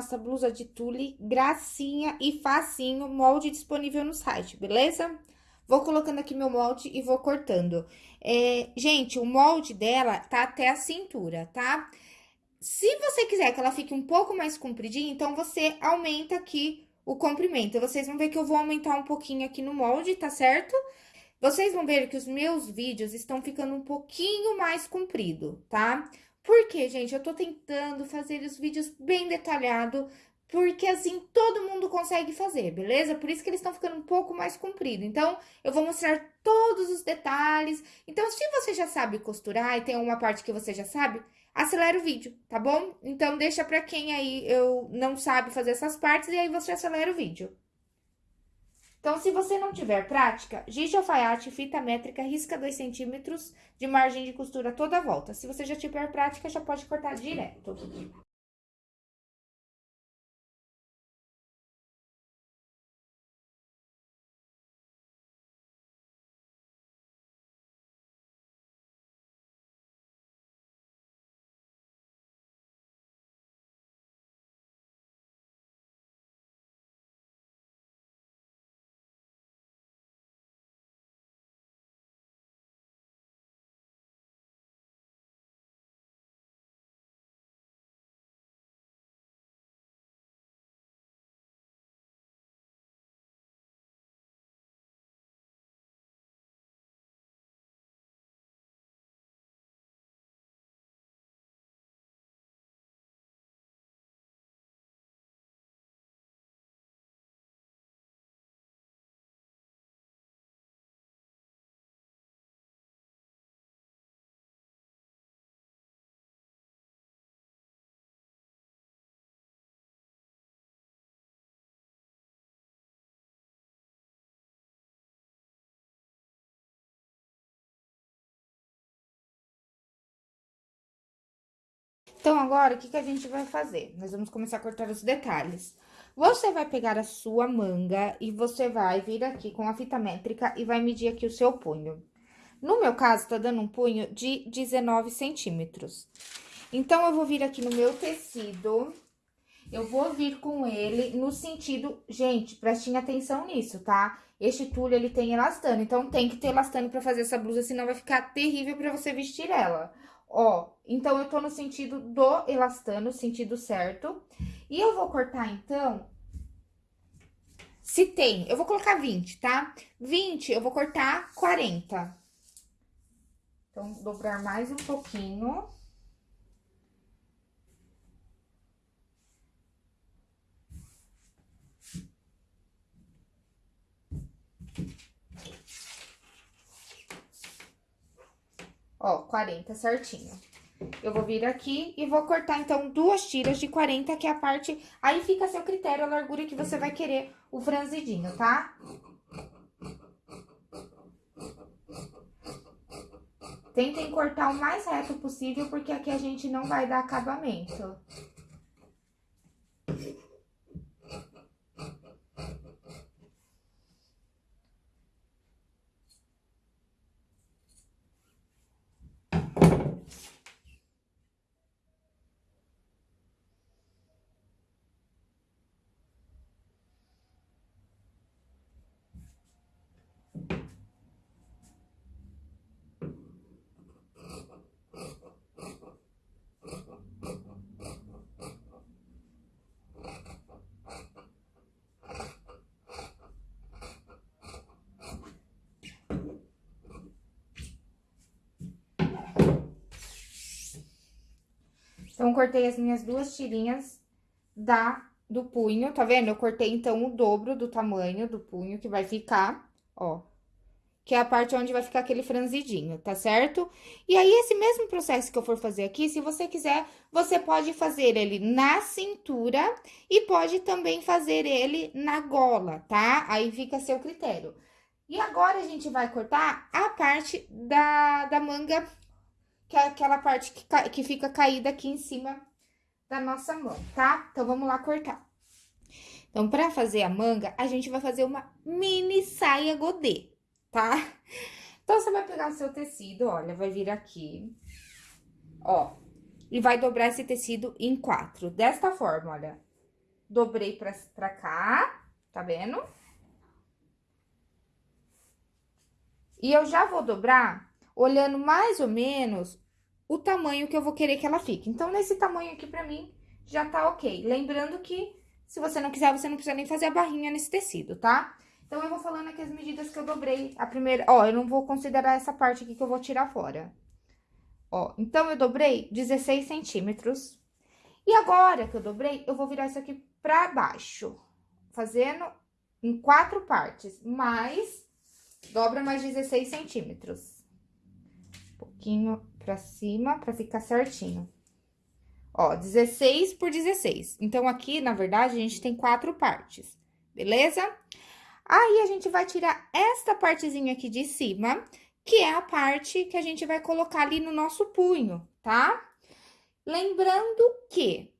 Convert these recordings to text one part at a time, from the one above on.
nossa blusa de tule, gracinha e facinho, molde disponível no site, beleza? Vou colocando aqui meu molde e vou cortando. É, gente, o molde dela tá até a cintura, tá? Se você quiser que ela fique um pouco mais compridinha, então você aumenta aqui o comprimento. Vocês vão ver que eu vou aumentar um pouquinho aqui no molde, tá certo? Vocês vão ver que os meus vídeos estão ficando um pouquinho mais comprido, tá? Porque, gente, eu tô tentando fazer os vídeos bem detalhado, porque assim todo mundo consegue fazer, beleza? Por isso que eles estão ficando um pouco mais comprido. Então, eu vou mostrar todos os detalhes. Então, se você já sabe costurar e tem uma parte que você já sabe, acelera o vídeo, tá bom? Então, deixa pra quem aí eu não sabe fazer essas partes e aí você acelera o vídeo. Então, se você não tiver prática, giz de alfaiate, fita métrica, risca 2 centímetros de margem de costura toda a volta. Se você já tiver prática, já pode cortar direto. Então, agora, o que, que a gente vai fazer? Nós vamos começar a cortar os detalhes. Você vai pegar a sua manga e você vai vir aqui com a fita métrica e vai medir aqui o seu punho. No meu caso, tá dando um punho de 19 centímetros. Então, eu vou vir aqui no meu tecido, eu vou vir com ele no sentido... Gente, prestem atenção nisso, tá? Este tule, ele tem elastano, então tem que ter elastano pra fazer essa blusa, senão vai ficar terrível pra você vestir ela. Ó, então, eu tô no sentido do elastano, sentido certo. E eu vou cortar, então, se tem, eu vou colocar 20, tá? 20, eu vou cortar 40. Então, dobrar mais um pouquinho. Ó, 40 certinho. Eu vou vir aqui e vou cortar, então, duas tiras de 40, que é a parte... Aí fica a seu critério a largura que você vai querer o franzidinho, tá? Tentem cortar o mais reto possível, porque aqui a gente não vai dar acabamento. Então, cortei as minhas duas tirinhas da, do punho, tá vendo? Eu cortei, então, o dobro do tamanho do punho que vai ficar, ó. Que é a parte onde vai ficar aquele franzidinho, tá certo? E aí, esse mesmo processo que eu for fazer aqui, se você quiser, você pode fazer ele na cintura e pode também fazer ele na gola, tá? Aí fica a seu critério. E agora, a gente vai cortar a parte da, da manga que é aquela parte que, que fica caída aqui em cima da nossa mão, tá? Então, vamos lá cortar. Então, pra fazer a manga, a gente vai fazer uma mini saia godê, tá? Então, você vai pegar o seu tecido, olha, vai vir aqui, ó. e vai dobrar esse tecido em quatro. Desta forma, olha. Dobrei pra, pra cá, tá vendo? E eu já vou dobrar olhando mais ou menos o tamanho que eu vou querer que ela fique. Então, nesse tamanho aqui, pra mim, já tá ok. Lembrando que, se você não quiser, você não precisa nem fazer a barrinha nesse tecido, tá? Então, eu vou falando aqui as medidas que eu dobrei. A primeira, ó, eu não vou considerar essa parte aqui que eu vou tirar fora. Ó, então, eu dobrei 16 centímetros. E agora que eu dobrei, eu vou virar isso aqui pra baixo, fazendo em quatro partes, mais dobra mais 16 centímetros. Pouquinho pra cima, pra ficar certinho. Ó, 16 por 16. Então, aqui, na verdade, a gente tem quatro partes, beleza? Aí, a gente vai tirar esta partezinha aqui de cima, que é a parte que a gente vai colocar ali no nosso punho, tá? Lembrando que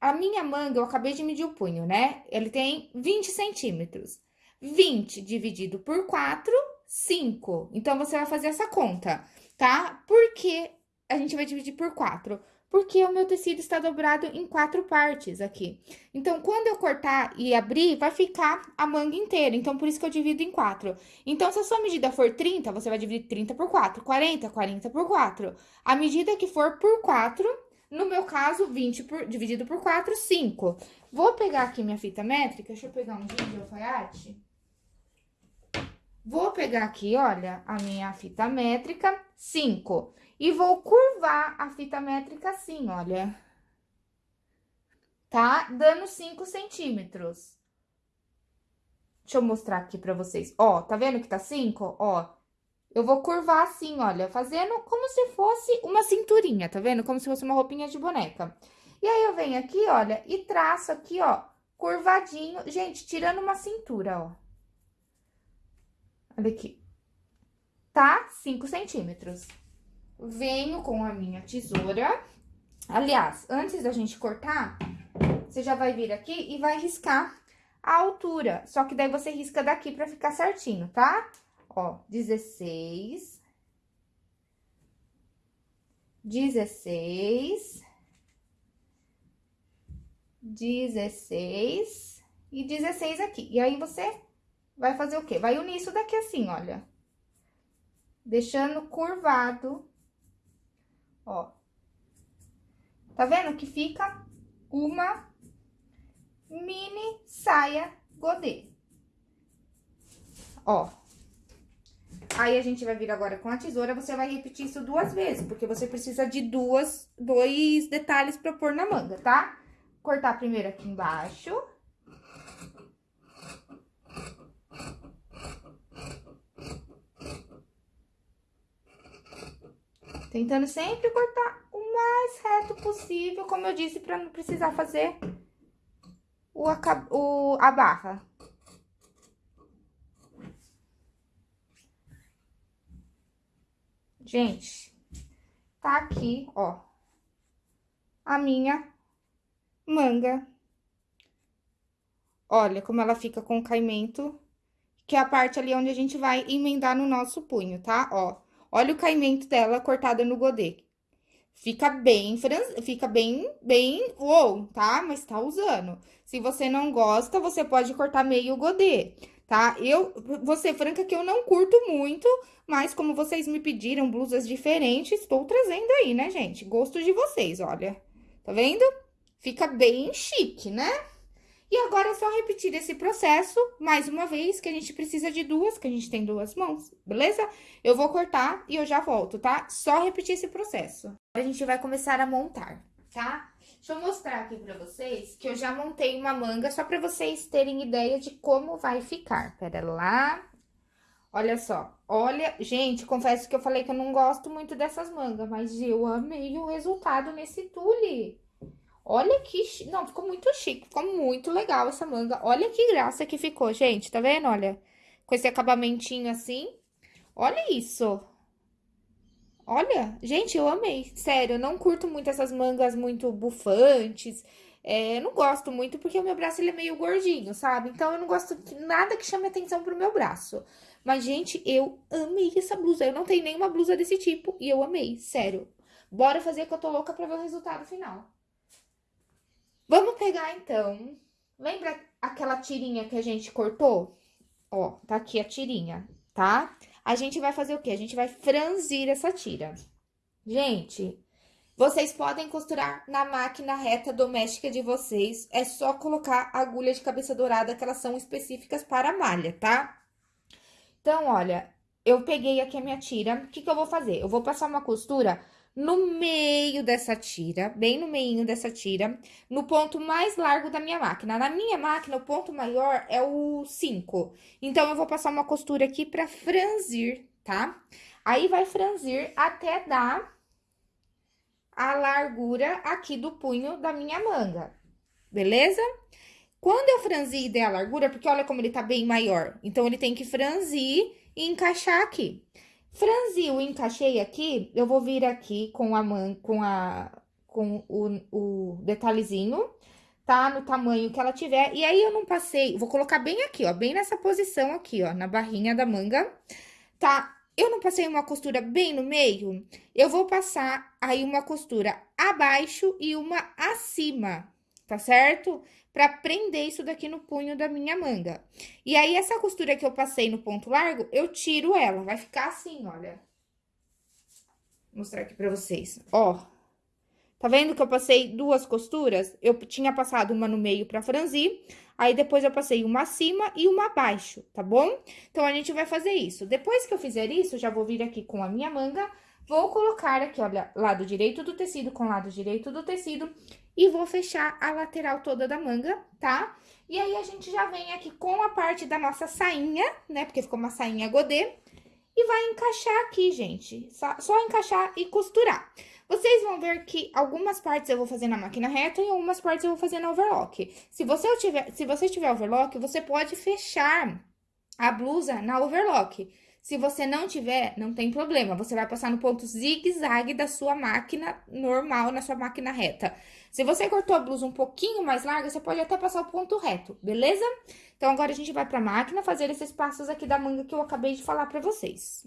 a minha manga, eu acabei de medir o punho, né? Ele tem 20 centímetros. 20 dividido por 4, 5. Então, você vai fazer essa conta, tá? Por que a gente vai dividir por 4? Porque o meu tecido está dobrado em quatro partes aqui. Então, quando eu cortar e abrir, vai ficar a manga inteira. Então, por isso que eu divido em quatro. Então, se a sua medida for 30, você vai dividir 30 por 4. 40, 40 por 4. A medida que for por 4, no meu caso, 20 por, dividido por 4, 5. Vou pegar aqui minha fita métrica. Deixa eu pegar um vídeo de alfaiate. Vou pegar aqui, olha, a minha fita métrica, 5. E vou curvar a fita métrica assim, olha. Tá? Dando 5 centímetros. Deixa eu mostrar aqui pra vocês. Ó, tá vendo que tá 5? Ó, eu vou curvar assim, olha, fazendo como se fosse uma cinturinha, tá vendo? Como se fosse uma roupinha de boneca. E aí, eu venho aqui, olha, e traço aqui, ó, curvadinho. Gente, tirando uma cintura, ó. Olha aqui. Tá? 5 centímetros. Venho com a minha tesoura. Aliás, antes da gente cortar, você já vai vir aqui e vai riscar a altura. Só que daí você risca daqui pra ficar certinho, tá? Ó, 16. 16. 16 e 16 aqui. E aí, você vai fazer o quê? Vai unir isso daqui assim, olha. Deixando curvado, ó. Tá vendo que fica uma mini saia godê. Ó. Aí, a gente vai vir agora com a tesoura, você vai repetir isso duas vezes, porque você precisa de duas, dois detalhes pra pôr na manga, tá? Cortar primeiro aqui embaixo. Tentando sempre cortar o mais reto possível, como eu disse, pra não precisar fazer o, o, a barra. Gente, tá aqui, ó, a minha manga. Olha como ela fica com o caimento, que é a parte ali onde a gente vai emendar no nosso punho, tá? Ó, Olha o caimento dela cortada no godê. Fica bem, fica bem, bem, uou, tá? Mas tá usando. Se você não gosta, você pode cortar meio godê, tá? Eu, vou ser franca que eu não curto muito, mas como vocês me pediram blusas diferentes, estou trazendo aí, né, gente? Gosto de vocês, olha. Tá vendo? Fica bem chique, né? E agora é só repetir esse processo mais uma vez, que a gente precisa de duas, que a gente tem duas mãos, beleza? Eu vou cortar e eu já volto, tá? Só repetir esse processo. Agora a gente vai começar a montar, tá? Deixa eu mostrar aqui pra vocês que eu já montei uma manga, só pra vocês terem ideia de como vai ficar. Pera lá. Olha só, olha, gente, confesso que eu falei que eu não gosto muito dessas mangas, mas eu amei o resultado nesse tule. Olha que... Não, ficou muito chique, ficou muito legal essa manga. Olha que graça que ficou, gente, tá vendo? Olha, com esse acabamentinho assim. Olha isso. Olha, gente, eu amei. Sério, eu não curto muito essas mangas muito bufantes. É, eu não gosto muito porque o meu braço ele é meio gordinho, sabe? Então, eu não gosto de nada que chame atenção pro meu braço. Mas, gente, eu amei essa blusa. Eu não tenho nenhuma blusa desse tipo e eu amei, sério. Bora fazer que eu tô louca pra ver o resultado final. Vamos pegar, então, lembra aquela tirinha que a gente cortou? Ó, tá aqui a tirinha, tá? A gente vai fazer o quê? A gente vai franzir essa tira. Gente, vocês podem costurar na máquina reta doméstica de vocês. É só colocar agulha de cabeça dourada, que elas são específicas para malha, tá? Então, olha, eu peguei aqui a minha tira. O que, que eu vou fazer? Eu vou passar uma costura no meio dessa tira, bem no meio dessa tira, no ponto mais largo da minha máquina. Na minha máquina, o ponto maior é o 5. Então, eu vou passar uma costura aqui pra franzir, tá? Aí, vai franzir até dar a largura aqui do punho da minha manga, beleza? Quando eu franzir e der a largura, porque olha como ele tá bem maior, então, ele tem que franzir e encaixar aqui. Franziu, encaixei aqui, eu vou vir aqui com a man, com a com o, o detalhezinho, tá? No tamanho que ela tiver. E aí, eu não passei, vou colocar bem aqui, ó, bem nessa posição aqui, ó, na barrinha da manga, tá? Eu não passei uma costura bem no meio, eu vou passar aí uma costura abaixo e uma acima, tá certo? Pra prender isso daqui no punho da minha manga. E aí, essa costura que eu passei no ponto largo, eu tiro ela, vai ficar assim, olha. Vou mostrar aqui pra vocês, ó. Tá vendo que eu passei duas costuras? Eu tinha passado uma no meio pra franzir, aí depois eu passei uma acima e uma abaixo, tá bom? Então, a gente vai fazer isso. Depois que eu fizer isso, já vou vir aqui com a minha manga, vou colocar aqui, olha, lado direito do tecido com lado direito do tecido e vou fechar a lateral toda da manga, tá? E aí, a gente já vem aqui com a parte da nossa sainha, né? Porque ficou uma sainha godê. E vai encaixar aqui, gente. Só, só encaixar e costurar. Vocês vão ver que algumas partes eu vou fazer na máquina reta e algumas partes eu vou fazer na overlock. Se você tiver, se você tiver overlock, você pode fechar a blusa na overlock. Se você não tiver, não tem problema. Você vai passar no ponto zigue-zague da sua máquina normal, na sua máquina reta. Se você cortou a blusa um pouquinho mais larga, você pode até passar o ponto reto, beleza? Então, agora a gente vai pra máquina fazer esses passos aqui da manga que eu acabei de falar pra vocês.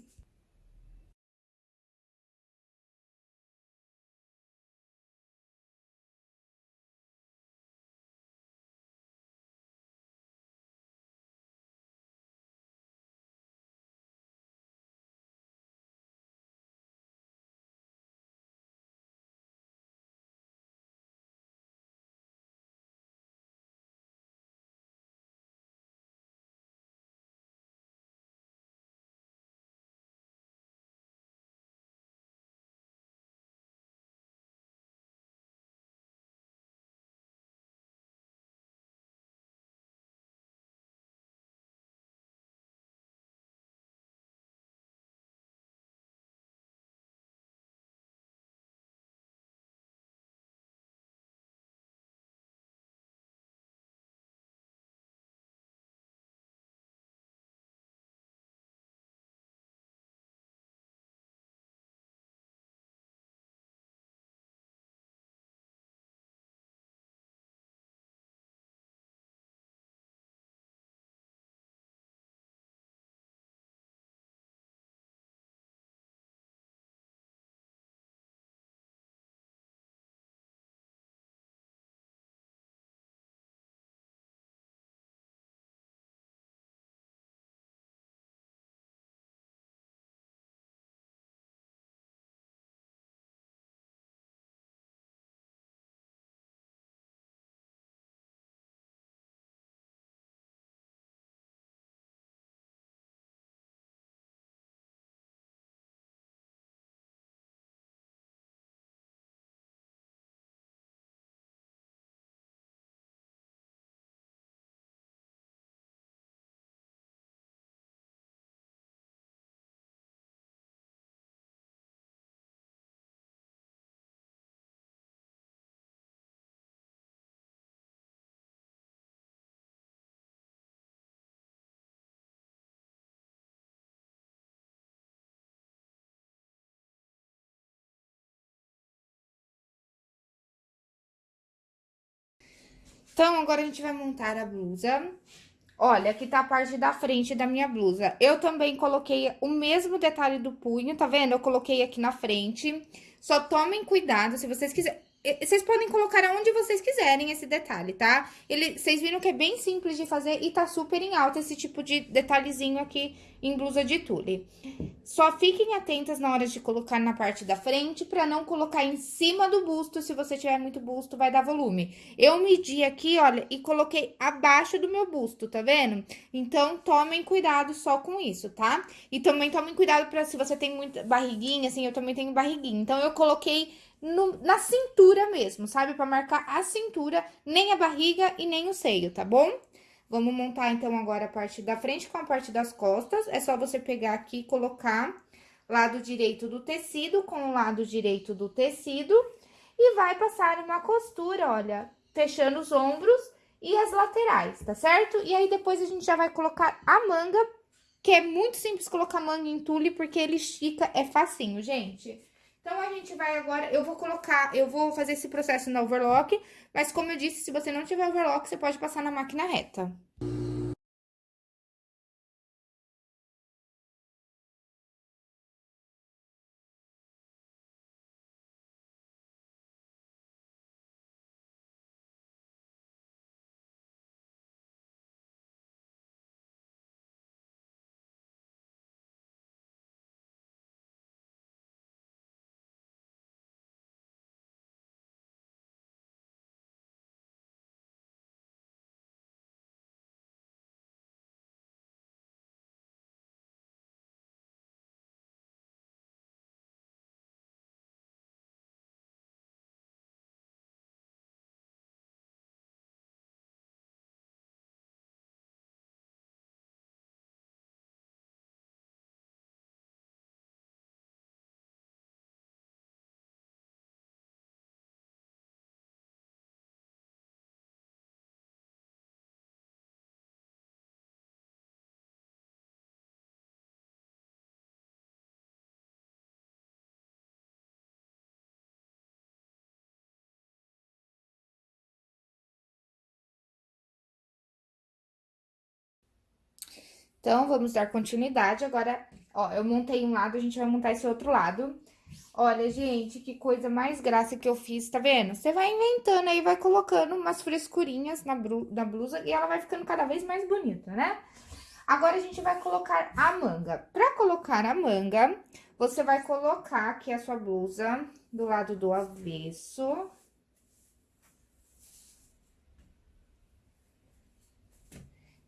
Então, agora a gente vai montar a blusa. Olha, aqui tá a parte da frente da minha blusa. Eu também coloquei o mesmo detalhe do punho, tá vendo? Eu coloquei aqui na frente, Só tomem cuidado, se vocês quiserem... Vocês podem colocar aonde vocês quiserem esse detalhe, tá? Ele, vocês viram que é bem simples de fazer e tá super em alta esse tipo de detalhezinho aqui em blusa de tule. Só fiquem atentas na hora de colocar na parte da frente pra não colocar em cima do busto. Se você tiver muito busto, vai dar volume. Eu medi aqui, olha, e coloquei abaixo do meu busto, tá vendo? Então, tomem cuidado só com isso, tá? E também tomem cuidado pra se você tem muita barriguinha, assim, eu também tenho barriguinha. Então, eu coloquei no, na cintura mesmo, sabe? Pra marcar a cintura, nem a barriga e nem o seio, tá bom? Vamos montar, então, agora a parte da frente com a parte das costas. É só você pegar aqui e colocar lado direito do tecido com o lado direito do tecido. E vai passar uma costura, olha, fechando os ombros e as laterais, tá certo? E aí, depois, a gente já vai colocar a manga, que é muito simples colocar manga em tule, porque ele estica, é facinho, gente. Então, a gente vai agora, eu vou colocar, eu vou fazer esse processo na overlock, mas como eu disse, se você não tiver overlock, você pode passar na máquina reta. Então, vamos dar continuidade. Agora, ó, eu montei um lado, a gente vai montar esse outro lado. Olha, gente, que coisa mais graça que eu fiz, tá vendo? Você vai inventando aí, vai colocando umas frescurinhas na, na blusa e ela vai ficando cada vez mais bonita, né? Agora, a gente vai colocar a manga. Pra colocar a manga, você vai colocar aqui a sua blusa do lado do avesso.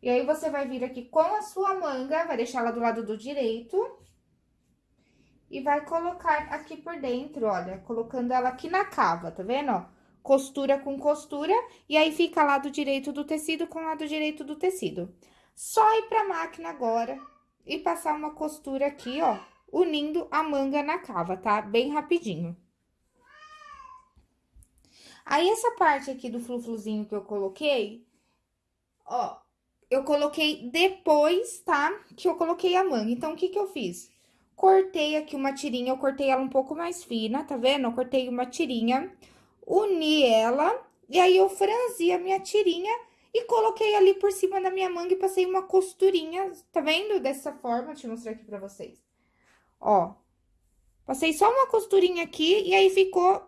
E aí, você vai vir aqui com a sua manga, vai deixar ela do lado do direito. E vai colocar aqui por dentro, olha, colocando ela aqui na cava, tá vendo, ó? Costura com costura, e aí fica lado direito do tecido com lado direito do tecido. Só ir pra máquina agora e passar uma costura aqui, ó, unindo a manga na cava, tá? Bem rapidinho. Aí, essa parte aqui do flufluzinho que eu coloquei, ó, eu coloquei depois, tá? Que eu coloquei a manga. Então, o que que eu fiz? Cortei aqui uma tirinha, eu cortei ela um pouco mais fina, tá vendo? Eu cortei uma tirinha, uni ela, e aí eu franzi a minha tirinha e coloquei ali por cima da minha manga e passei uma costurinha, tá vendo? Dessa forma, deixa eu mostrar aqui pra vocês. Ó, passei só uma costurinha aqui e aí ficou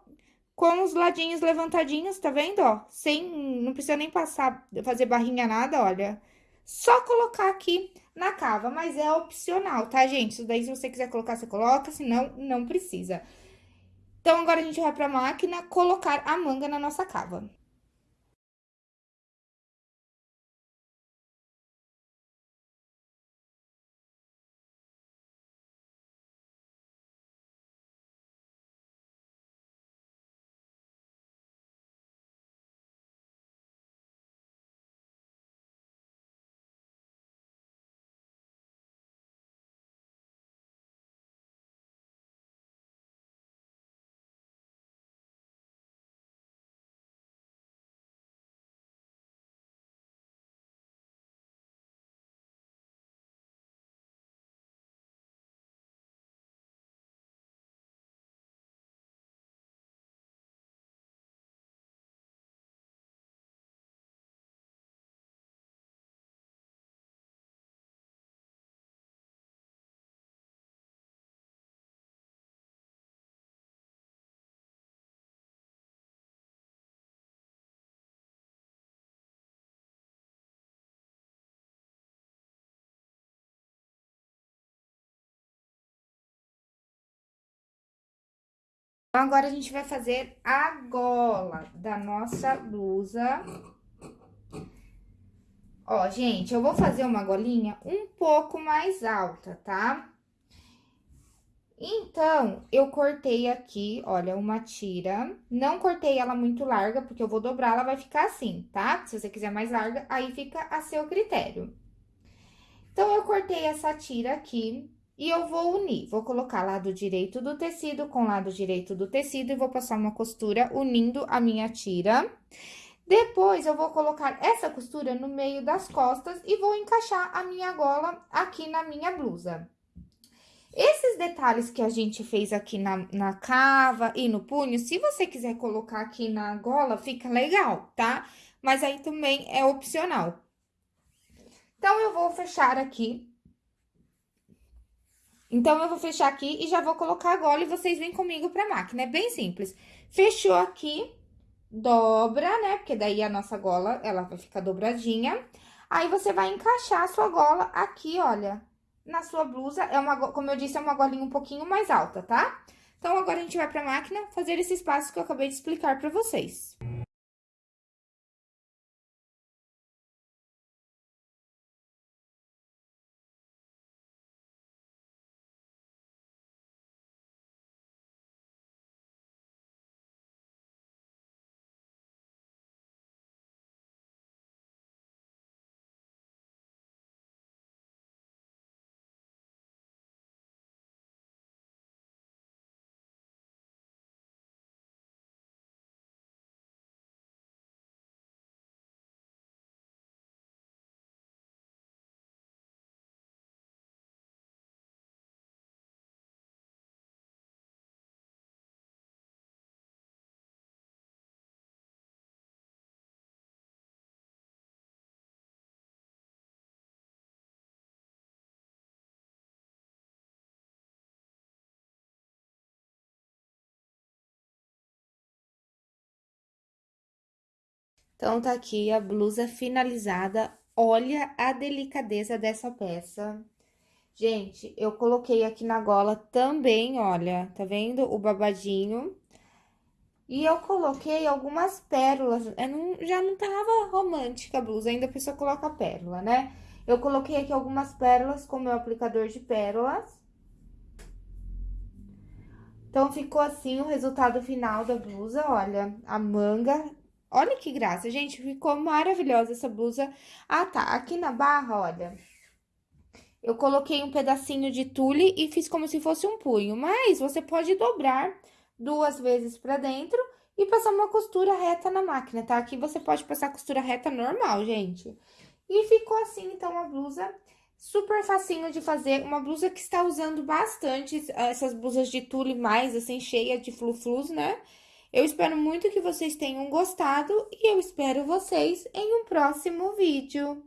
com os ladinhos levantadinhos, tá vendo, ó? Sem, não precisa nem passar, fazer barrinha nada, olha. Só colocar aqui na cava, mas é opcional, tá, gente? Isso daí, se você quiser colocar, você coloca, senão, não precisa. Então, agora a gente vai pra máquina colocar a manga na nossa cava. Então, agora a gente vai fazer a gola da nossa blusa. Ó, gente, eu vou fazer uma golinha um pouco mais alta, tá? Então, eu cortei aqui, olha, uma tira. Não cortei ela muito larga, porque eu vou dobrar, ela vai ficar assim, tá? Se você quiser mais larga, aí fica a seu critério. Então, eu cortei essa tira aqui, e eu vou unir, vou colocar lado direito do tecido com lado direito do tecido e vou passar uma costura unindo a minha tira. Depois, eu vou colocar essa costura no meio das costas e vou encaixar a minha gola aqui na minha blusa. Esses detalhes que a gente fez aqui na, na cava e no punho, se você quiser colocar aqui na gola, fica legal, tá? Mas aí também é opcional. Então, eu vou fechar aqui então, eu vou fechar aqui e já vou colocar a gola e vocês vêm comigo pra máquina. É bem simples. Fechou aqui, dobra, né? Porque daí a nossa gola, ela vai ficar dobradinha. Aí, você vai encaixar a sua gola aqui, olha, na sua blusa. É uma, como eu disse, é uma golinha um pouquinho mais alta, tá? Então, agora a gente vai pra máquina fazer esses passos que eu acabei de explicar pra vocês. Então, tá aqui a blusa finalizada. Olha a delicadeza dessa peça. Gente, eu coloquei aqui na gola também, olha, tá vendo o babadinho? E eu coloquei algumas pérolas, não, já não tava romântica a blusa, ainda a pessoa coloca pérola, né? Eu coloquei aqui algumas pérolas com meu aplicador de pérolas. Então, ficou assim o resultado final da blusa, olha, a manga Olha que graça, gente, ficou maravilhosa essa blusa. Ah, tá, aqui na barra, olha, eu coloquei um pedacinho de tule e fiz como se fosse um punho, mas você pode dobrar duas vezes pra dentro e passar uma costura reta na máquina, tá? Aqui você pode passar costura reta normal, gente. E ficou assim, então, a blusa super facinho de fazer, uma blusa que está usando bastante essas blusas de tule mais, assim, cheia de fluflus, né? Eu espero muito que vocês tenham gostado e eu espero vocês em um próximo vídeo.